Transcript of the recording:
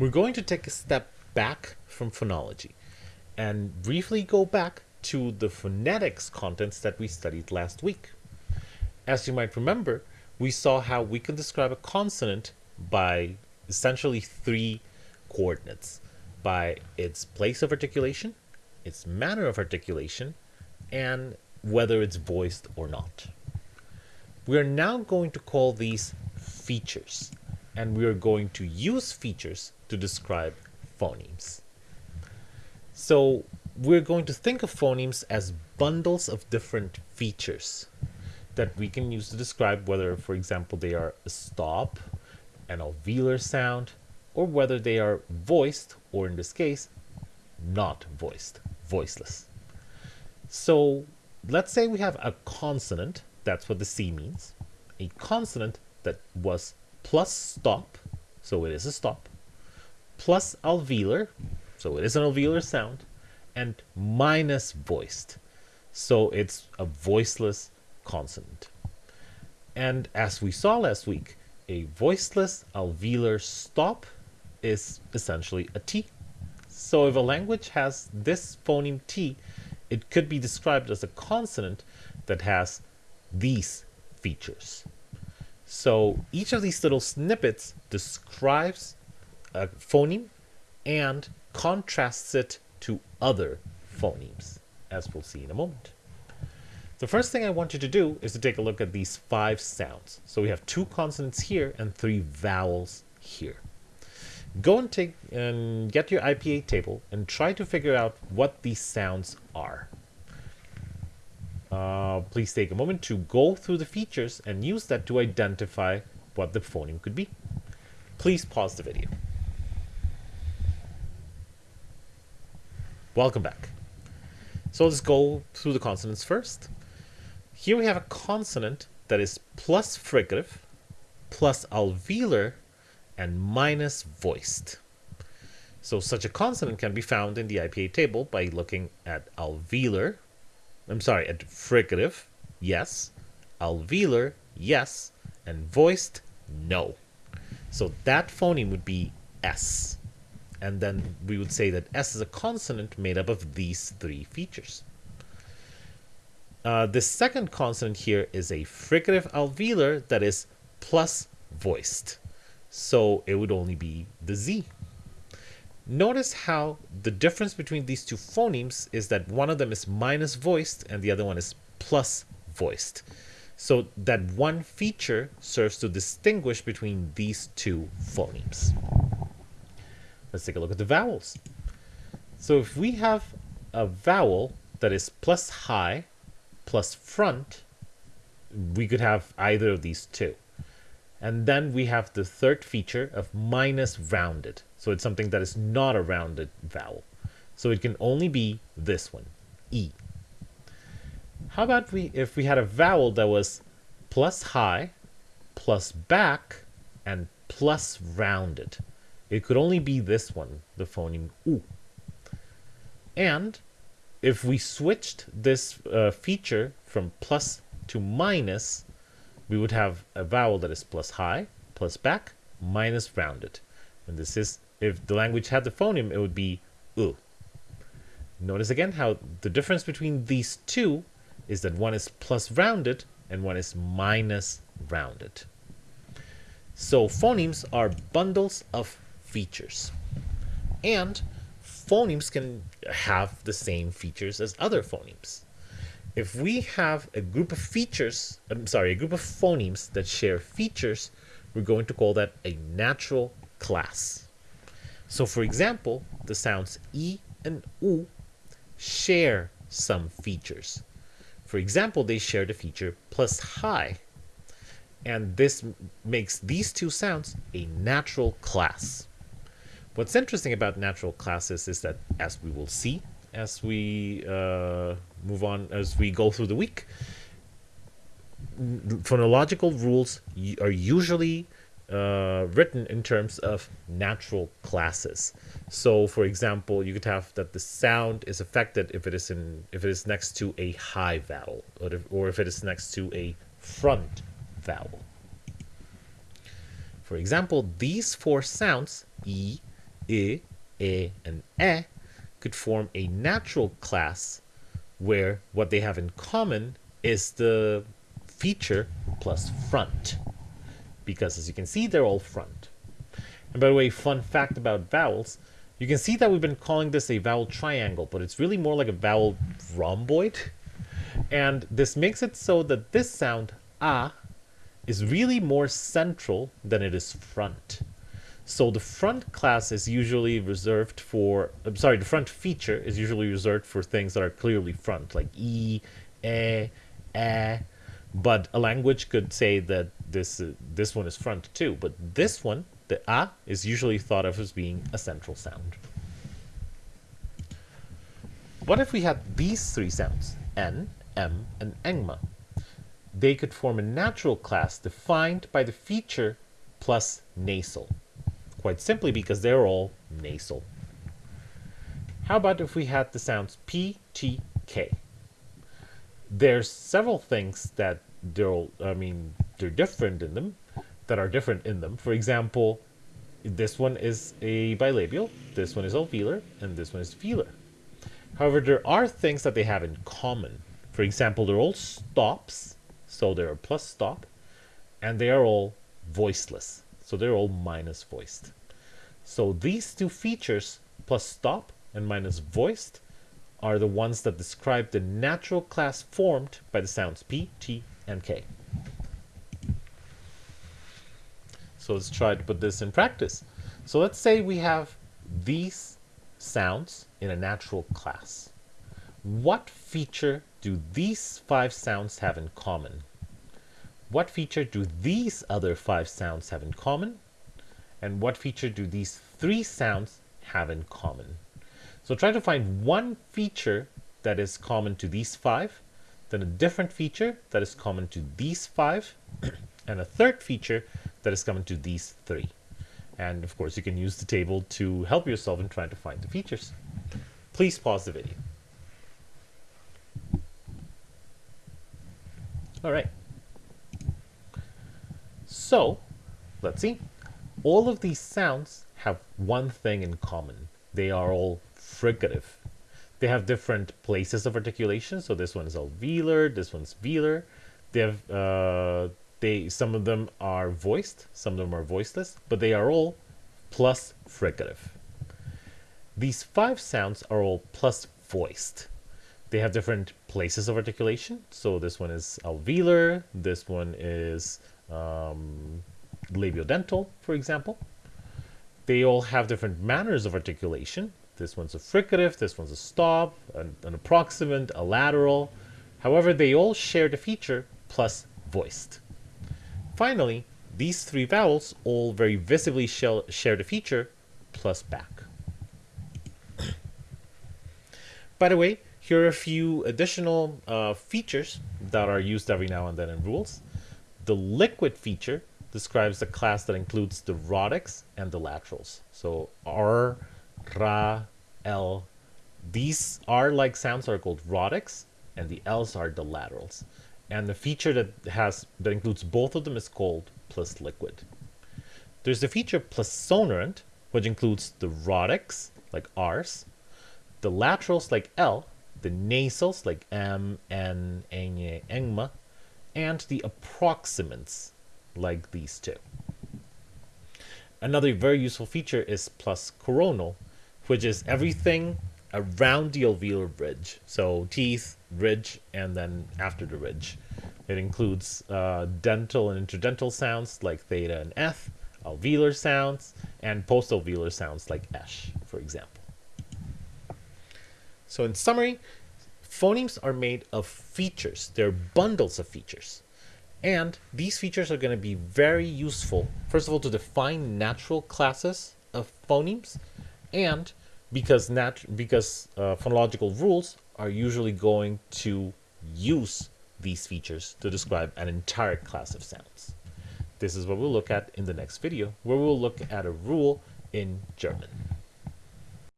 we're going to take a step back from phonology and briefly go back to the phonetics contents that we studied last week. As you might remember, we saw how we can describe a consonant by essentially three coordinates by its place of articulation, its manner of articulation, and whether it's voiced or not. We are now going to call these features, and we are going to use features to describe phonemes. So we're going to think of phonemes as bundles of different features that we can use to describe whether, for example, they are a stop, an alveolar sound, or whether they are voiced, or in this case, not voiced, voiceless. So let's say we have a consonant, that's what the C means, a consonant that was plus stop, so it is a stop, plus alveolar, so it is an alveolar sound, and minus voiced, so it's a voiceless consonant. And as we saw last week, a voiceless alveolar stop is essentially a T. So if a language has this phoneme T, it could be described as a consonant that has these features. So each of these little snippets describes a phoneme and contrasts it to other phonemes, as we'll see in a moment. The first thing I want you to do is to take a look at these five sounds. So we have two consonants here and three vowels here. Go and take and get your IPA table and try to figure out what these sounds are. Uh, please take a moment to go through the features and use that to identify what the phoneme could be. Please pause the video. Welcome back. So let's go through the consonants first. Here we have a consonant that is plus fricative, plus alveolar, and minus voiced. So such a consonant can be found in the IPA table by looking at alveolar, I'm sorry, a fricative, yes, alveolar, yes, and voiced, no. So that phoneme would be S. And then we would say that S is a consonant made up of these three features. Uh, the second consonant here is a fricative alveolar that is plus voiced. So it would only be the Z. Notice how the difference between these two phonemes is that one of them is minus voiced and the other one is plus voiced. So that one feature serves to distinguish between these two phonemes. Let's take a look at the vowels. So if we have a vowel that is plus high plus front, we could have either of these two. And then we have the third feature of minus rounded. So it's something that is not a rounded vowel. So it can only be this one, E. How about we if we had a vowel that was plus high, plus back, and plus rounded? It could only be this one, the phoneme U. And if we switched this uh, feature from plus to minus, we would have a vowel that is plus high, plus back, minus rounded. And this is, if the language had the phoneme, it would be U. Notice again how the difference between these two is that one is plus rounded and one is minus rounded. So phonemes are bundles of features. And phonemes can have the same features as other phonemes. If we have a group of features, I'm sorry, a group of phonemes that share features, we're going to call that a natural class. So for example, the sounds E and U share some features. For example, they share the feature plus high. And this makes these two sounds a natural class. What's interesting about natural classes is that, as we will see as we uh, move on, as we go through the week, phonological rules are usually uh, written in terms of natural classes. So, for example, you could have that the sound is affected if it is in if it is next to a high vowel, or if, or if it is next to a front vowel. For example, these four sounds e, i, e, and e could form a natural class where what they have in common is the feature plus front. Because as you can see, they're all front. And by the way, fun fact about vowels, you can see that we've been calling this a vowel triangle, but it's really more like a vowel rhomboid. And this makes it so that this sound, a, is really more central than it is front. So the front class is usually reserved for, I'm sorry, the front feature is usually reserved for things that are clearly front, like e, e, e. But a language could say that this uh, this one is front too. But this one, the a, is usually thought of as being a central sound. What if we had these three sounds, n, m, and engma? They could form a natural class defined by the feature plus nasal quite simply because they're all nasal. How about if we had the sounds P, T, K? There's several things that they're, I mean, they're different in them, that are different in them. For example, this one is a bilabial, this one is alveolar, and this one is velar. However, there are things that they have in common. For example, they're all stops, so they're a plus stop, and they are all voiceless. So they're all minus voiced. So these two features, plus stop and minus voiced, are the ones that describe the natural class formed by the sounds P, T, and K. So let's try to put this in practice. So let's say we have these sounds in a natural class. What feature do these five sounds have in common? What feature do these other five sounds have in common? And what feature do these three sounds have in common? So try to find one feature that is common to these five, then a different feature that is common to these five, and a third feature that is common to these three. And of course, you can use the table to help yourself in trying to find the features. Please pause the video. All right. So, let's see. All of these sounds have one thing in common. They are all fricative. They have different places of articulation. So this one is alveolar, this one's velar. They have uh, they some of them are voiced, some of them are voiceless, but they are all plus fricative. These five sounds are all plus voiced. They have different places of articulation. So this one is alveolar, this one is um, labiodental, for example. They all have different manners of articulation. This one's a fricative, this one's a stop, an, an approximant, a lateral. However, they all share the feature plus voiced. Finally, these three vowels all very visibly share the feature plus back. By the way, here are a few additional uh, features that are used every now and then in rules. The liquid feature describes the class that includes the rhotics and the laterals. So R, Ra, L. These R-like sounds are called rhotics, and the L's are the laterals. And the feature that has that includes both of them is called plus liquid. There's the feature plus sonorant, which includes the rhotics, like R's, the laterals like L, the nasals like M, N, Ñ, Engma, and the approximants like these two. Another very useful feature is plus coronal, which is everything around the alveolar ridge. So teeth, ridge, and then after the ridge. It includes uh, dental and interdental sounds like theta and eth, alveolar sounds, and postalveolar sounds like esh, for example. So in summary, Phonemes are made of features. They're bundles of features. And these features are going to be very useful, first of all, to define natural classes of phonemes, and because nat because uh, phonological rules are usually going to use these features to describe an entire class of sounds. This is what we'll look at in the next video, where we'll look at a rule in German.